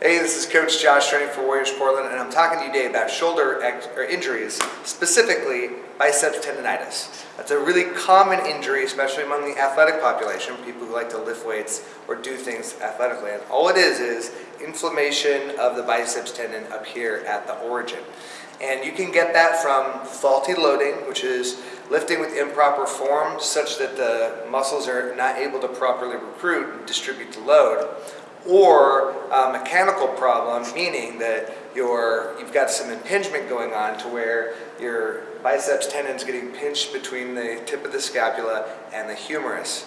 Hey, this is Coach Josh training for Warriors Portland, and I'm talking to you today about shoulder injuries, specifically biceps tendonitis. That's a really common injury, especially among the athletic population, people who like to lift weights or do things athletically. And all it is is inflammation of the biceps tendon up here at the origin. And you can get that from faulty loading, which is lifting with improper form such that the muscles are not able to properly recruit and distribute the load or a mechanical problem, meaning that you're, you've got some impingement going on to where your biceps tendon's getting pinched between the tip of the scapula and the humerus.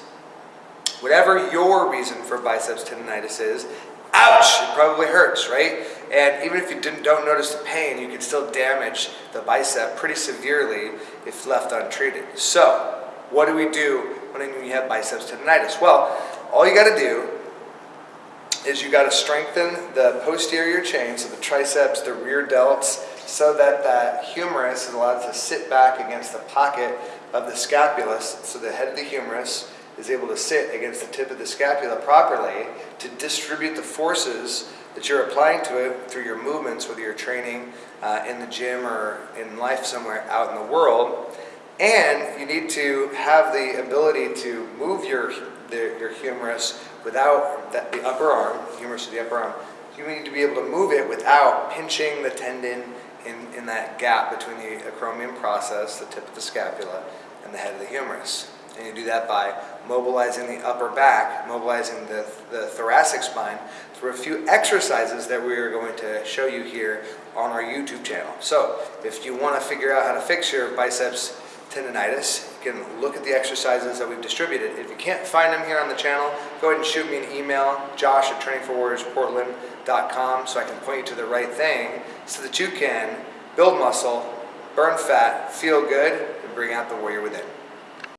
Whatever your reason for biceps tendonitis is, ouch, it probably hurts, right? And even if you didn't, don't notice the pain, you can still damage the bicep pretty severely if left untreated. So, what do we do when you have biceps tendonitis? Well, all you got to do is you got to strengthen the posterior chain, so the triceps, the rear delts, so that that humerus is allowed to sit back against the pocket of the scapula, so the head of the humerus is able to sit against the tip of the scapula properly to distribute the forces that you're applying to it through your movements, whether you're training uh, in the gym or in life somewhere out in the world. And you need to have the ability to move your, the, your humerus without that, the upper arm, humerus of the upper arm. You need to be able to move it without pinching the tendon in, in that gap between the acromion process, the tip of the scapula, and the head of the humerus. And you do that by mobilizing the upper back, mobilizing the, the thoracic spine through a few exercises that we are going to show you here on our YouTube channel. So if you want to figure out how to fix your biceps tendonitis, you can look at the exercises that we've distributed. If you can't find them here on the channel, go ahead and shoot me an email, josh at trainingforwarriorsportland.com so I can point you to the right thing so that you can build muscle, burn fat, feel good, and bring out the warrior within.